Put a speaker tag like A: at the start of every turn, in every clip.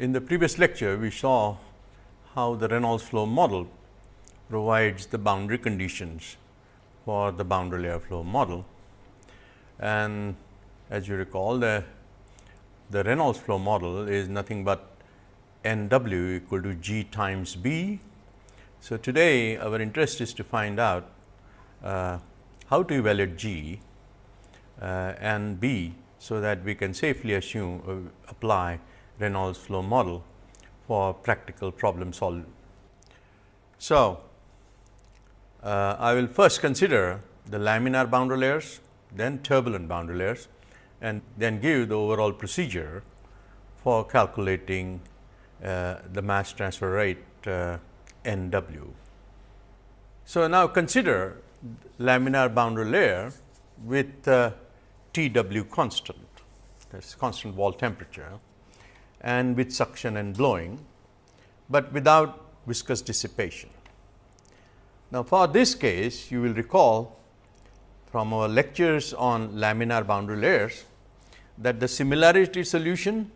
A: In the previous lecture, we saw how the Reynolds flow model provides the boundary conditions for the boundary layer flow model. And as you recall, the, the Reynolds flow model is nothing but n w equal to g times b. So, today our interest is to find out uh, how to evaluate g uh, and b, so that we can safely assume uh, apply Reynolds flow model for practical problem solving. So, uh, I will first consider the laminar boundary layers, then turbulent boundary layers and then give the overall procedure for calculating uh, the mass transfer rate uh, N w. So, now consider laminar boundary layer with uh, T w constant that is constant wall temperature and with suction and blowing, but without viscous dissipation. Now, for this case you will recall from our lectures on laminar boundary layers that the similarity solution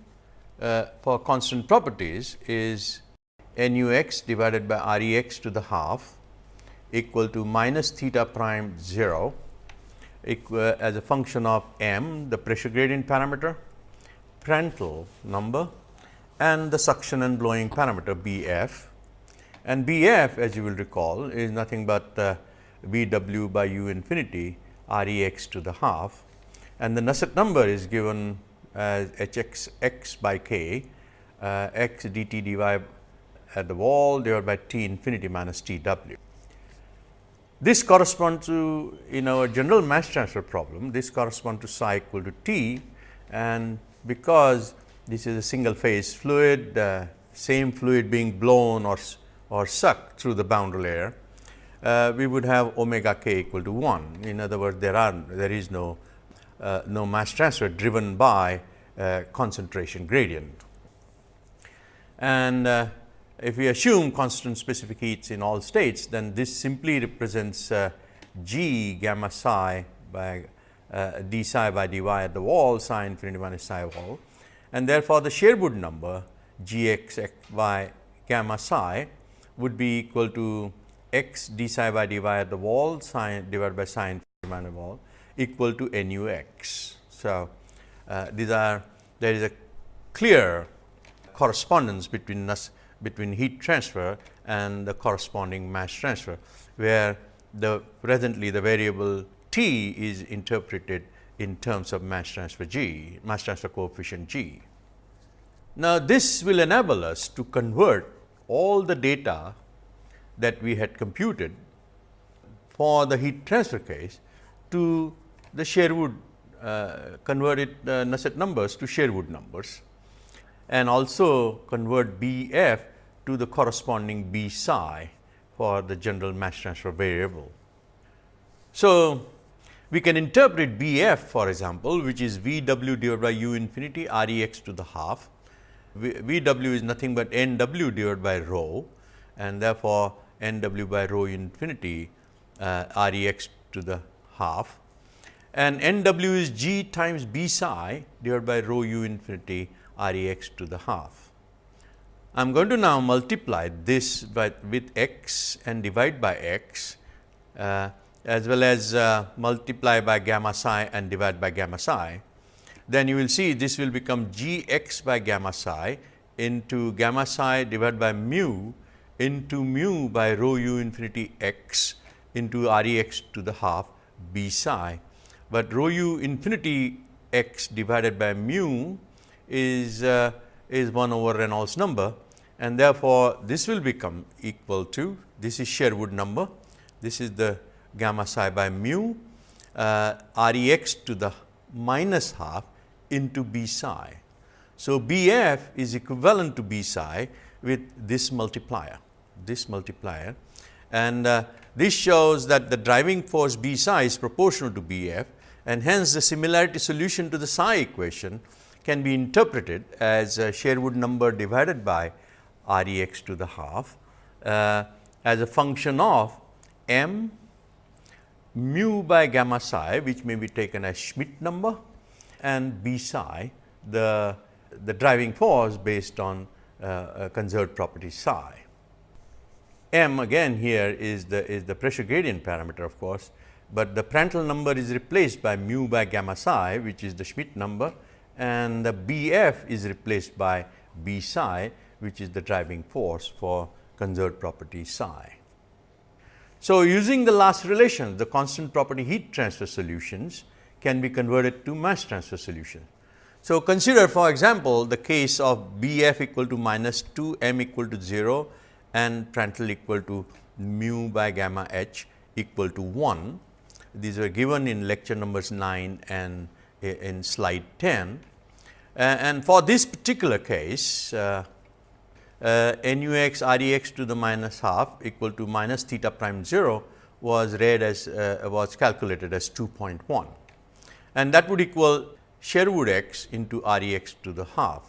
A: uh, for constant properties is nu x divided by R e x to the half equal to minus theta prime 0 equal, as a function of m the pressure gradient parameter, Prandtl number and the suction and blowing parameter B f. And B f as you will recall is nothing but uh, V w by u infinity R e x to the half. And the Nusselt number is given as h x by k uh, x d t dy at the wall divided by t infinity minus t w. This corresponds to in our general mass transfer problem, this corresponds to psi equal to t and because this is a single phase fluid, uh, same fluid being blown or, or sucked through the boundary layer, uh, we would have omega k equal to 1. In other words, there are there is no uh, no mass transfer driven by uh, concentration gradient. And uh, if we assume constant specific heats in all states, then this simply represents uh, g gamma psi by d psi by dy at the wall psi infinity minus psi wall and therefore, the Sherwood number g x x y gamma psi would be equal to x d psi by dy at the wall psi divided by psi infinity minus wall equal to nu x. So, uh, these are there is a clear correspondence between us between heat transfer and the corresponding mass transfer, where the presently the variable t is interpreted in terms of mass transfer g, mass transfer coefficient g. Now, this will enable us to convert all the data that we had computed for the heat transfer case to the Sherwood uh, converted uh, Nusselt numbers to Sherwood numbers and also convert B f to the corresponding B psi for the general mass transfer variable. So, we can interpret B f for example, which is V w divided by u infinity R e x to the half. VW is nothing but n w divided by rho and therefore, n w by rho infinity uh, R e x to the half and n w is g times b psi divided by rho u infinity R e x to the half. I am going to now multiply this by with x and divide by x uh, as well as uh, multiply by gamma psi and divide by gamma psi, then you will see this will become g x by gamma psi into gamma psi divided by mu into mu by rho u infinity x into r e x to the half b psi. But rho u infinity x divided by mu is, uh, is 1 over Reynolds number and therefore, this will become equal to this is Sherwood number, this is the gamma psi by mu uh, R e x to the minus half into B psi. So, B f is equivalent to B psi with this multiplier, this multiplier and uh, this shows that the driving force B psi is proportional to B f and hence the similarity solution to the psi equation can be interpreted as a Sherwood number divided by R e x to the half uh, as a function of m mu by gamma psi which may be taken as Schmidt number and b psi the the driving force based on uh, conserved property psi. M again here is the is the pressure gradient parameter of course, but the Prandtl number is replaced by mu by gamma psi which is the Schmidt number and the B f is replaced by B psi which is the driving force for conserved property psi. So, using the last relation the constant property heat transfer solutions can be converted to mass transfer solution. So, consider for example, the case of B f equal to minus 2 m equal to 0 and Prandtl equal to mu by gamma h equal to 1. These were given in lecture numbers 9 and in slide 10. Uh, and for this particular case, uh, uh, NUX REX to the minus half equal to minus theta prime 0 was read as uh, was calculated as 2.1 and that would equal Sherwood x into R e x to the half.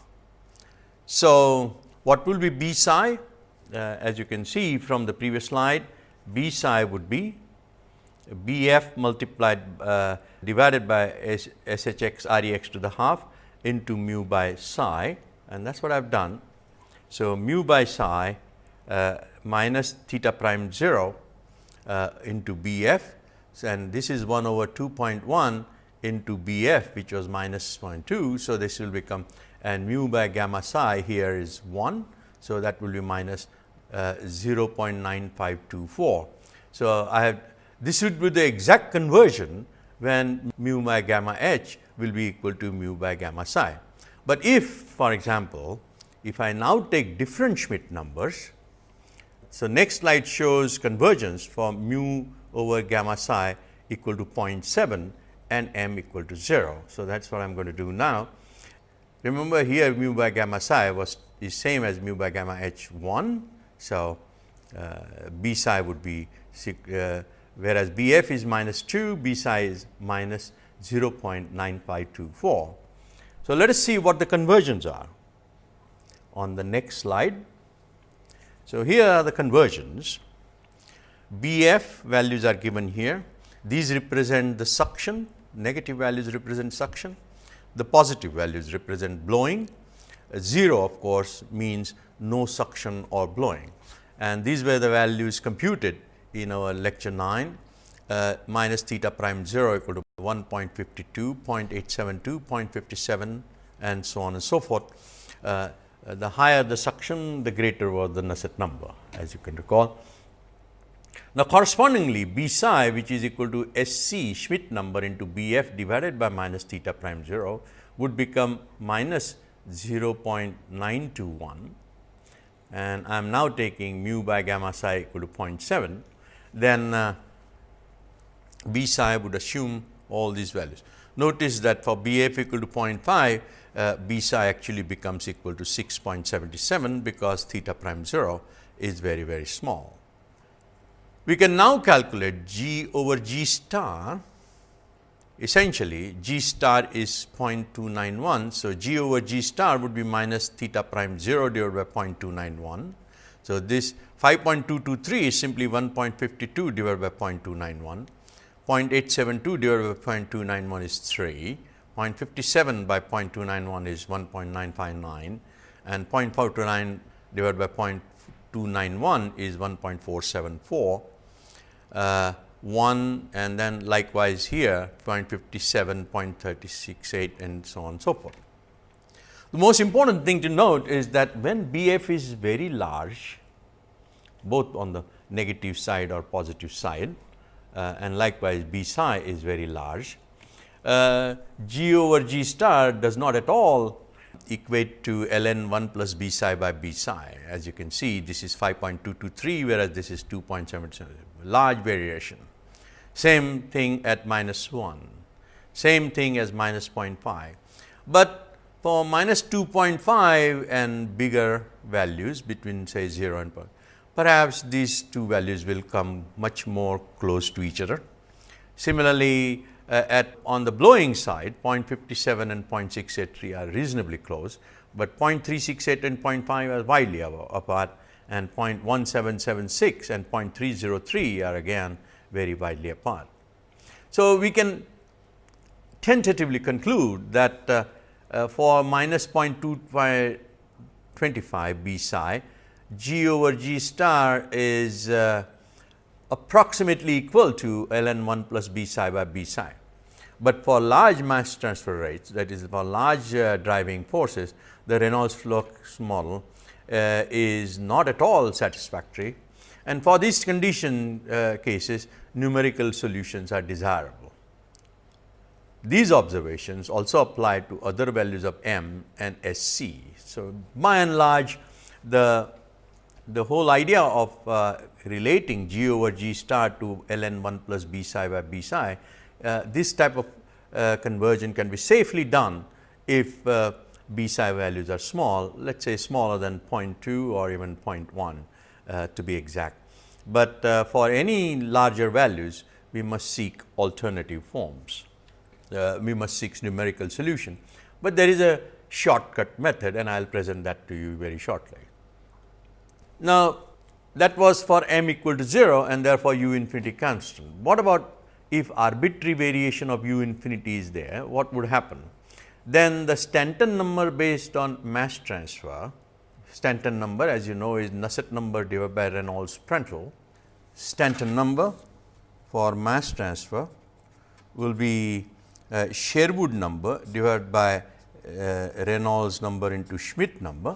A: So, what will be B psi? Uh, as you can see from the previous slide, B psi would be B f multiplied uh, divided by S h x R e x to the half into mu by psi and that is what I have done. So, mu by psi uh, minus theta prime 0 uh, into B f and this is 1 over 2.1 into B f which was minus 0.2. So, this will become and mu by gamma psi here is 1. So, that will be minus, uh, 0.9524. So, I have this would be the exact conversion when mu by gamma h will be equal to mu by gamma psi. But if for example, if I now take different Schmidt numbers, so next slide shows convergence for mu over gamma psi equal to 0.7 and m equal to 0. So, that is what I am going to do now. Remember here mu by gamma psi was is same as mu by gamma h 1. So, uh, b psi would be uh, whereas b f is minus 2, b psi is minus 0.9524. So, let us see what the conversions are on the next slide. So, here are the conversions. B f values are given here. These represent the suction negative values represent suction, the positive values represent blowing, 0 of course means no suction or blowing. And these were the values computed in our lecture 9 uh, minus theta prime 0 equal to 1.52, 0.872, 0.57 and so on and so forth. Uh, the higher the suction, the greater was the Nusselt number as you can recall. Now, correspondingly B psi which is equal to S c Schmidt number into B f divided by minus theta prime 0 would become minus 0.921 and I am now taking mu by gamma psi equal to 0.7, then uh, B psi would assume all these values. Notice that for B f equal to 0.5, uh, B psi actually becomes equal to 6.77 because theta prime 0 is very, very small. We can now calculate g over g star essentially g star is 0.291. So, g over g star would be minus theta prime 0 divided by 0.291. So, this 5.223 is simply 1.52 divided by 0.291, 0.872 divided by 0.291 is 3, 0.57 by 0.291 is 1.959 and 0.429 divided by 0.291 is 1.474 uh, 1 and then likewise here 0.57, 0.368 and so on and so forth. The most important thing to note is that when B f is very large both on the negative side or positive side uh, and likewise B psi is very large, uh, G over G star does not at all equate to ln 1 plus B psi by B psi. As you can see this is 5.223 whereas this is 2.77 large variation. Same thing at minus 1, same thing as minus 0.5. But for minus 2.5 and bigger values between say 0 and 0, perhaps these two values will come much more close to each other. Similarly, uh, at on the blowing side 0.57 and 0.683 are reasonably close, but 0.368 and 0.5 are widely apart and 0.1776 and 0.303 are again very widely apart. So, we can tentatively conclude that uh, uh, for minus 0.25 B psi, G over G star is uh, approximately equal to ln 1 plus B psi by B psi. But for large mass transfer rates that is for large uh, driving forces, the Reynolds flux model uh, is not at all satisfactory and for these condition uh, cases numerical solutions are desirable. These observations also apply to other values of m and S c. So, by and large the, the whole idea of uh, relating g over g star to ln 1 plus b psi by b psi, uh, this type of uh, conversion can be safely done if uh, b psi values are small, let us say smaller than 0.2 or even 0.1 uh, to be exact. But uh, for any larger values, we must seek alternative forms. We must seek numerical solution, but there is a shortcut method and I will present that to you very shortly. Now, that was for m equal to 0 and therefore, u infinity constant. What about if arbitrary variation of u infinity is there, what would happen? Then the Stanton number based on mass transfer, Stanton number as you know is Nusselt number divided by Reynolds Prandtl. Stanton number for mass transfer will be uh, Sherwood number divided by uh, Reynolds number into Schmidt number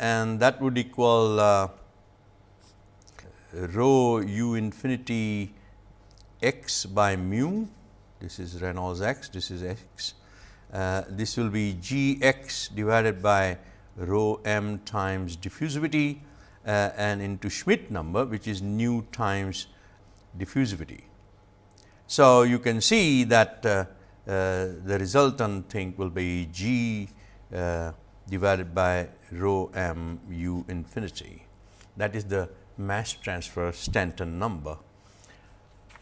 A: and that would equal uh, rho u infinity x by mu, this is Reynolds x, this is x uh, this will be g x divided by rho m times diffusivity uh, and into Schmidt number which is nu times diffusivity. So, you can see that uh, uh, the resultant thing will be g uh, divided by rho m u infinity that is the mass transfer Stanton number.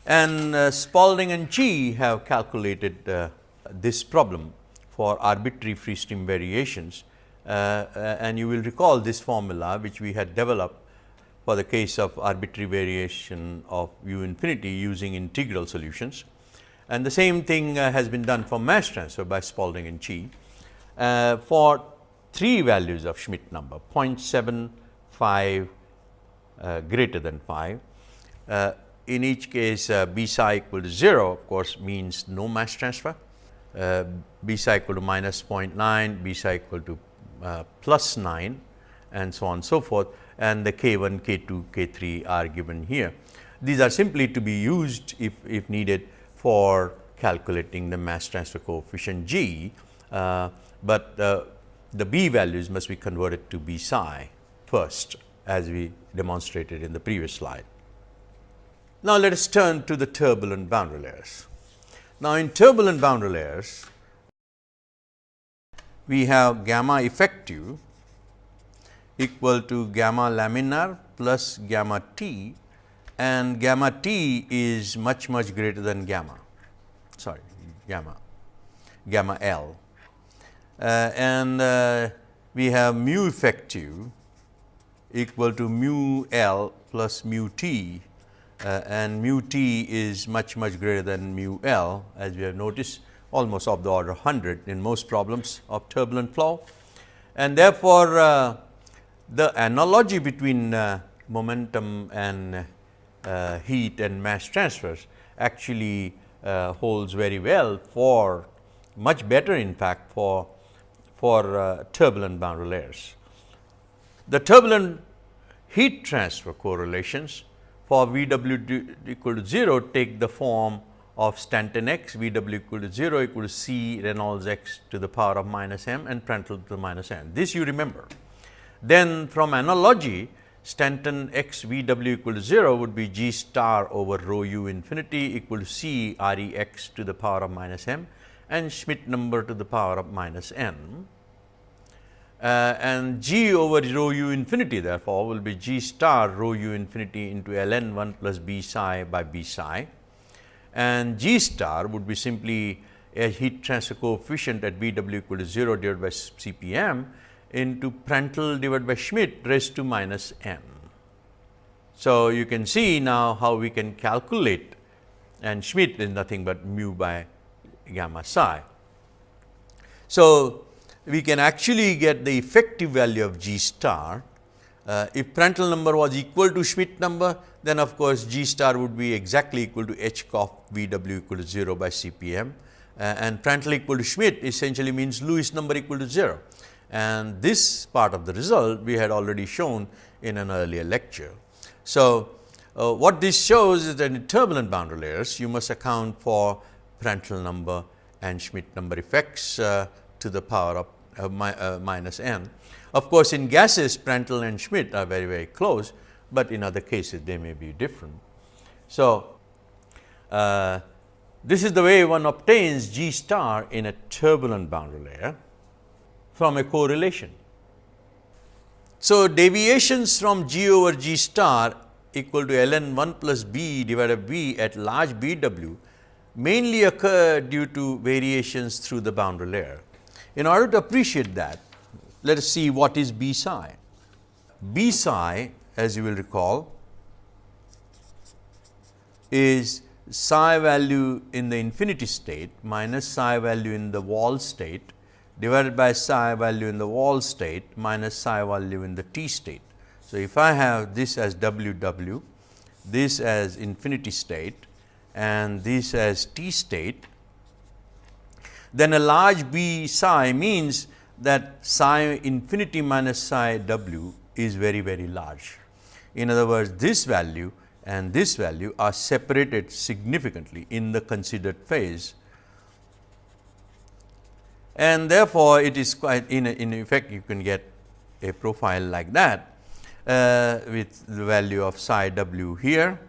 A: And uh, Spalding and Chi have calculated uh, this problem for arbitrary free stream variations. Uh, uh, and you will recall this formula which we had developed for the case of arbitrary variation of u infinity using integral solutions. And the same thing uh, has been done for mass transfer by Spalding and Chi uh, for three values of Schmidt number 0.75 uh, greater than 5. Uh, in each case b psi equal to 0 of course means no mass transfer uh, b psi equal to minus 0.9, b psi equal to uh, plus 9 and so on and so forth and the k 1, k 2, k 3 are given here. These are simply to be used if, if needed for calculating the mass transfer coefficient g, uh, but uh, the b values must be converted to b psi first as we demonstrated in the previous slide. Now, let us turn to the turbulent boundary layers. Now, in turbulent boundary layers, we have gamma effective equal to gamma laminar plus gamma t and gamma t is much much greater than gamma sorry gamma gamma L and uh, we have mu effective equal to mu L plus mu t uh, and mu t is much much greater than mu L as we have noticed almost of the order 100 in most problems of turbulent flow. And therefore, uh, the analogy between uh, momentum and uh, heat and mass transfers actually uh, holds very well for much better in fact for, for uh, turbulent boundary layers. The turbulent heat transfer correlations for V w equal to 0 take the form of Stanton x V w equal to 0 equal to C Reynolds x to the power of minus m and Prandtl to the minus n. This you remember. Then from analogy Stanton x V w equal to 0 would be g star over rho u infinity equal to C R e x to the power of minus m and Schmidt number to the power of minus n uh, and g over rho u infinity therefore, will be g star rho u infinity into ln 1 plus b psi by b psi and g star would be simply a heat transfer coefficient at V w equal to 0 divided by C p m into Prandtl divided by Schmidt raised to minus n. So, you can see now how we can calculate and Schmidt is nothing but mu by gamma psi. So, we can actually get the effective value of G star. Uh, if Prandtl number was equal to Schmidt number, then of course, G star would be exactly equal to H cof V w equal to 0 by CPM uh, and Prandtl equal to Schmidt essentially means Lewis number equal to 0. And this part of the result we had already shown in an earlier lecture. So, uh, what this shows is that in turbulent boundary layers you must account for Prandtl number and Schmidt number effects uh, to the power of uh, mi uh, minus n. Of course, in gases Prandtl and Schmidt are very very close, but in other cases they may be different. So, uh, this is the way one obtains G star in a turbulent boundary layer from a correlation. So, deviations from G over G star equal to ln 1 plus b divided by b at large B w mainly occur due to variations through the boundary layer. In order to appreciate that, let us see what is B psi. B psi as you will recall is psi value in the infinity state minus psi value in the wall state divided by psi value in the wall state minus psi value in the t state. So, if I have this as w w, this as infinity state and this as t state, then a large b psi means that psi infinity minus psi w is very very large. In other words, this value and this value are separated significantly in the considered phase and therefore, it is quite in, in effect you can get a profile like that uh, with the value of psi w here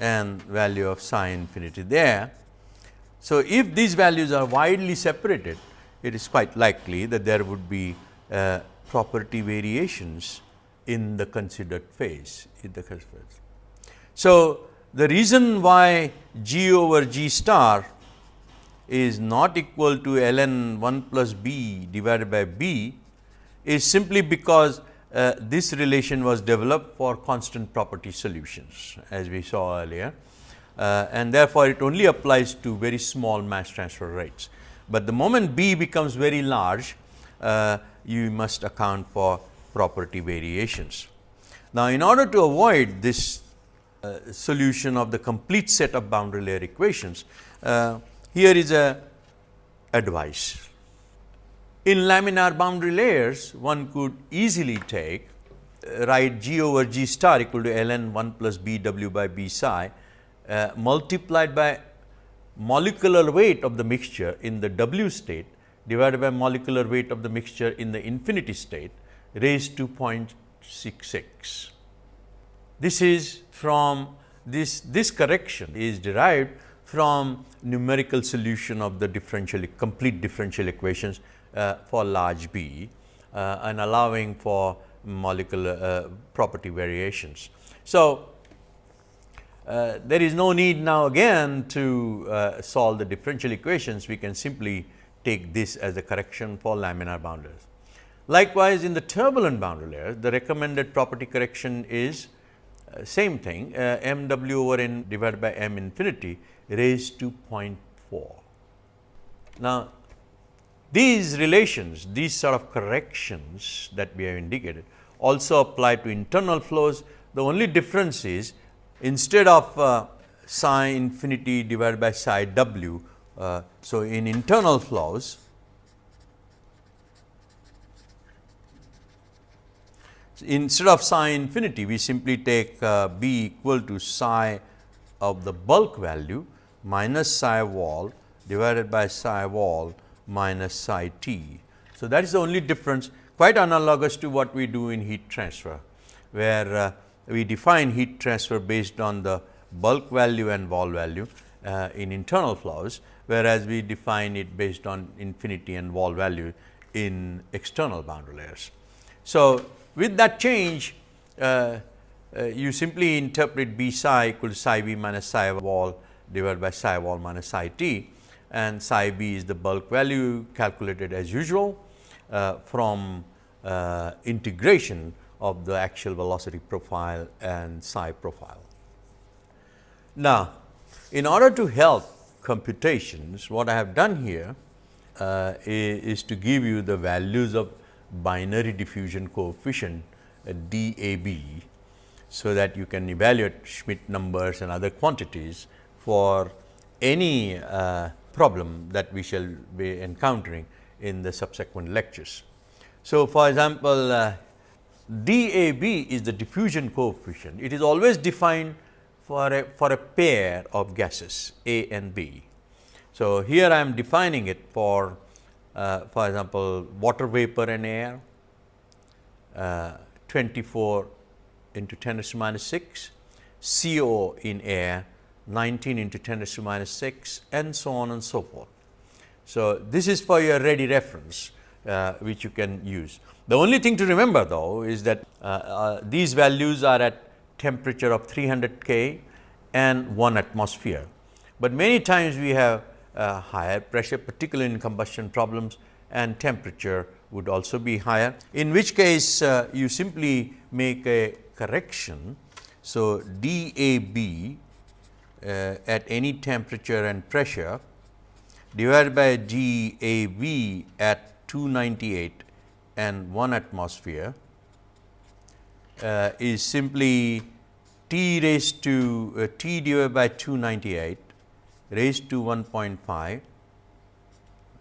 A: and value of psi infinity there. So, if these values are widely separated, it is quite likely that there would be uh, property variations in the considered phase in the phase. So, the reason why G over G star is not equal to ln 1 plus b divided by b is simply because uh, this relation was developed for constant property solutions as we saw earlier uh, and therefore, it only applies to very small mass transfer rates. But the moment b becomes very large, uh, you must account for property variations. Now, in order to avoid this uh, solution of the complete set of boundary layer equations, uh, here is a advice. In laminar boundary layers, one could easily take uh, write g over g star equal to ln 1 plus b w by b psi uh, multiplied by molecular weight of the mixture in the w state divided by molecular weight of the mixture in the infinity state raised to 0.66. This is from this, this correction is derived from numerical solution of the differential complete differential equations for large B uh, and allowing for molecular uh, property variations. So, uh, there is no need now again to uh, solve the differential equations, we can simply take this as a correction for laminar boundaries. Likewise, in the turbulent boundary layer, the recommended property correction is uh, same thing uh, m w over n divided by m infinity raised to 0.4. Now, these relations, these sort of corrections that we have indicated also apply to internal flows. The only difference is instead of uh, psi infinity divided by psi w. Uh, so, in internal flows instead of psi infinity we simply take uh, b equal to psi of the bulk value minus psi wall divided by psi wall minus psi t. So, that is the only difference quite analogous to what we do in heat transfer, where uh, we define heat transfer based on the bulk value and wall value uh, in internal flows, whereas we define it based on infinity and wall value in external boundary layers. So, with that change, uh, uh, you simply interpret B psi equal to psi b minus psi wall divided by psi wall minus psi t and psi b is the bulk value calculated as usual uh, from uh, integration of the axial velocity profile and psi profile. Now, in order to help computations, what I have done here uh, is to give you the values of binary diffusion coefficient uh, DAB. So, that you can evaluate Schmidt numbers and other quantities for any uh, problem that we shall be encountering in the subsequent lectures. So, for example, uh, DAB is the diffusion coefficient. It is always defined for a, for a pair of gases A and B. So, here I am defining it for uh, for example, water vapor and air uh, 24 into 10 to the minus 6, CO in air 19 into 10 to the minus 6 and so on and so forth. So, this is for your ready reference uh, which you can use. The only thing to remember though is that uh, uh, these values are at temperature of 300 K and 1 atmosphere. But many times we have uh, higher pressure particularly in combustion problems and temperature would also be higher. In which case uh, you simply make a correction. So, DAB uh, at any temperature and pressure divided by DAB at 298 and 1 atmosphere uh, is simply T raised to uh, T divided by 298 raised to 1.5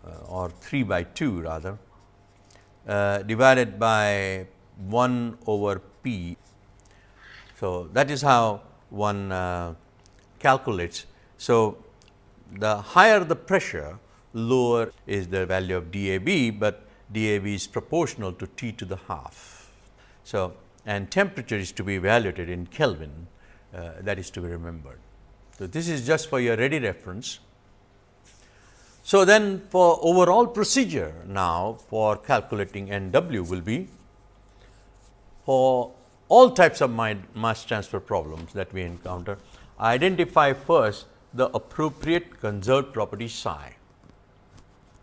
A: uh, or 3 by 2 rather uh, divided by 1 over p. So, that is how one uh, calculates. So, the higher the pressure lower is the value of DAB, but DAB is proportional to T to the half. So, and temperature is to be evaluated in Kelvin uh, that is to be remembered. So, this is just for your ready reference. So, then for overall procedure now for calculating N w will be for all types of mass transfer problems that we encounter, identify first the appropriate conserved property psi.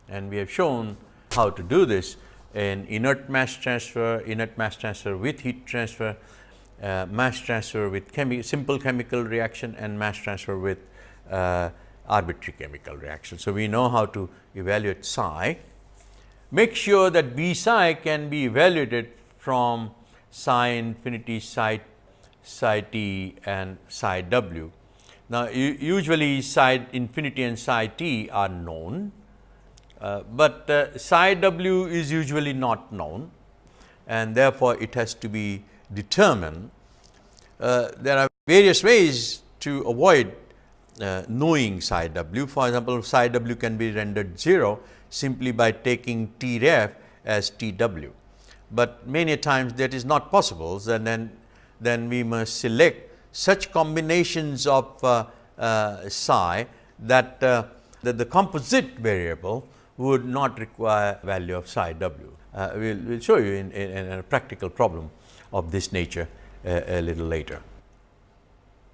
A: And we have shown how to do this in inert mass transfer, inert mass transfer with heat transfer, uh, mass transfer with chemi simple chemical reaction and mass transfer with uh, arbitrary chemical reaction. So, we know how to evaluate psi. Make sure that B psi can be evaluated from psi infinity, psi, psi t and psi w. Now, usually psi infinity and psi t are known, uh, but uh, psi w is usually not known and therefore, it has to be determined. Uh, there are various ways to avoid uh, knowing psi w. For example, psi w can be rendered 0 simply by taking T ref as T w, but many times that is not possible. And then, then we must select such combinations of uh, uh, psi that, uh, that the composite variable would not require value of psi w. Uh, we will we'll show you in, in, in, a practical problem of this nature uh, a little later.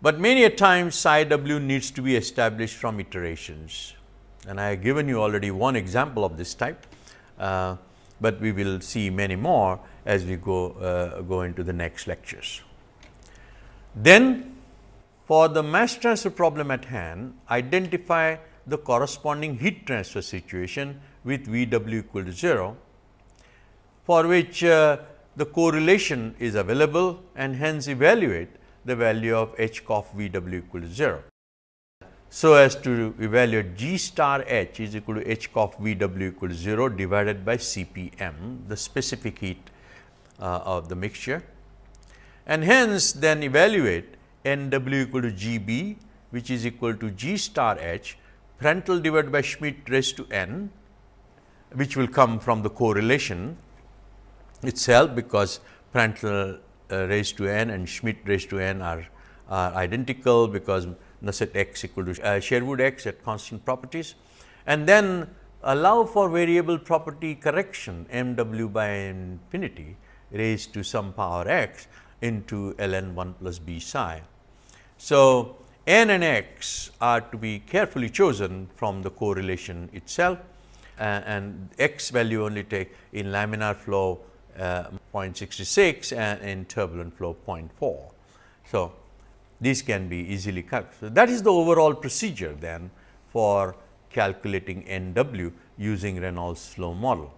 A: But many a times psi w needs to be established from iterations and I have given you already one example of this type, uh, but we will see many more as we go, go into the next lectures. Then for the mass transfer problem at hand, identify the corresponding heat transfer situation with V w equal to 0, for which uh, the correlation is available and hence evaluate the value of h cof V w equal to 0. So, as to evaluate G star h is equal to h cof V w equal to 0 divided by C p m the specific heat uh, of the mixture and hence then evaluate N w equal to G b which is equal to G star h Prandtl divided by Schmidt raised to n which will come from the correlation itself because Prandtl uh, raised to n and Schmidt raised to n are, are identical because Nusselt x equal to uh, Sherwood x at constant properties. And then allow for variable property correction m w by infinity raised to some power x into ln 1 plus b psi. So, n and x are to be carefully chosen from the correlation itself uh, and x value only take in laminar flow uh, 0.66 and in turbulent flow 0.4. So, these can be easily calculated. So, that is the overall procedure then for calculating N w using Reynolds flow model.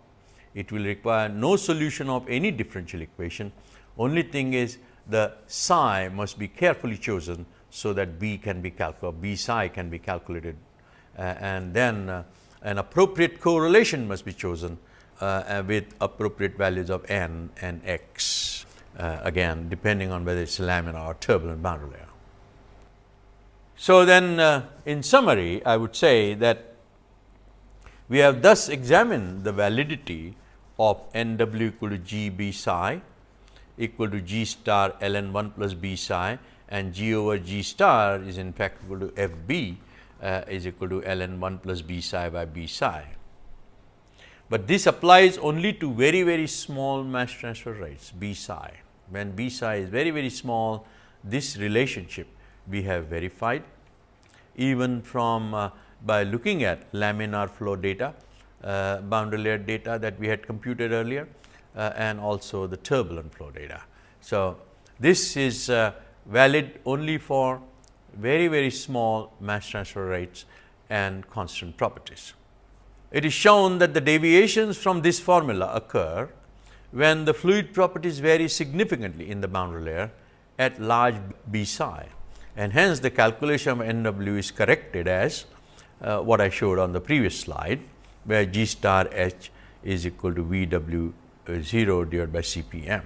A: It will require no solution of any differential equation. Only thing is the psi must be carefully chosen so that B can be calculated, B psi can be calculated uh, and then uh, an appropriate correlation must be chosen uh, with appropriate values of n and x uh, again depending on whether it is laminar or turbulent boundary layer. So, then uh, in summary I would say that we have thus examined the validity of n w equal to g b psi equal to g star ln 1 plus b psi and g over g star is in fact equal to f b uh, is equal to ln 1 plus b psi by b psi. But this applies only to very very small mass transfer rates b psi. When b psi is very very small this relationship we have verified even from uh, by looking at laminar flow data, uh, boundary layer data that we had computed earlier uh, and also the turbulent flow data. So, this is uh, valid only for very very small mass transfer rates and constant properties. It is shown that the deviations from this formula occur when the fluid properties vary significantly in the boundary layer at large b psi and hence the calculation of N w is corrected as uh, what I showed on the previous slide, where G star h is equal to V w 0 divided by C p m.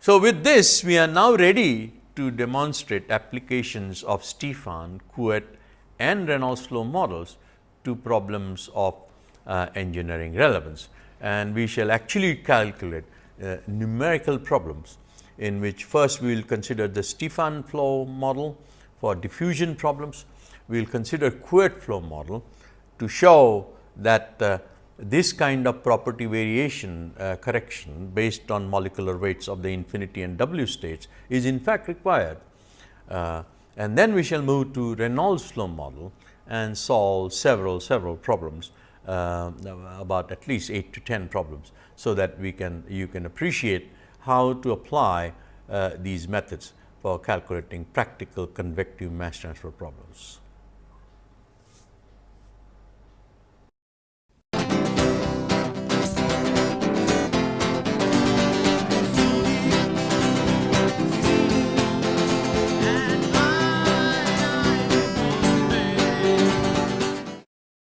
A: So, with this we are now ready to demonstrate applications of Stefan, Couette and Reynolds flow models to problems of uh, engineering relevance. And we shall actually calculate uh, numerical problems in which first we will consider the Stefan flow model for diffusion problems. We will consider Couette flow model to show that uh, this kind of property variation uh, correction based on molecular weights of the infinity and W states is in fact required. Uh, and then we shall move to Reynolds flow model and solve several several problems uh, about at least 8 to 10 problems. So, that we can you can appreciate how to apply uh, these methods for calculating practical convective mass transfer problems.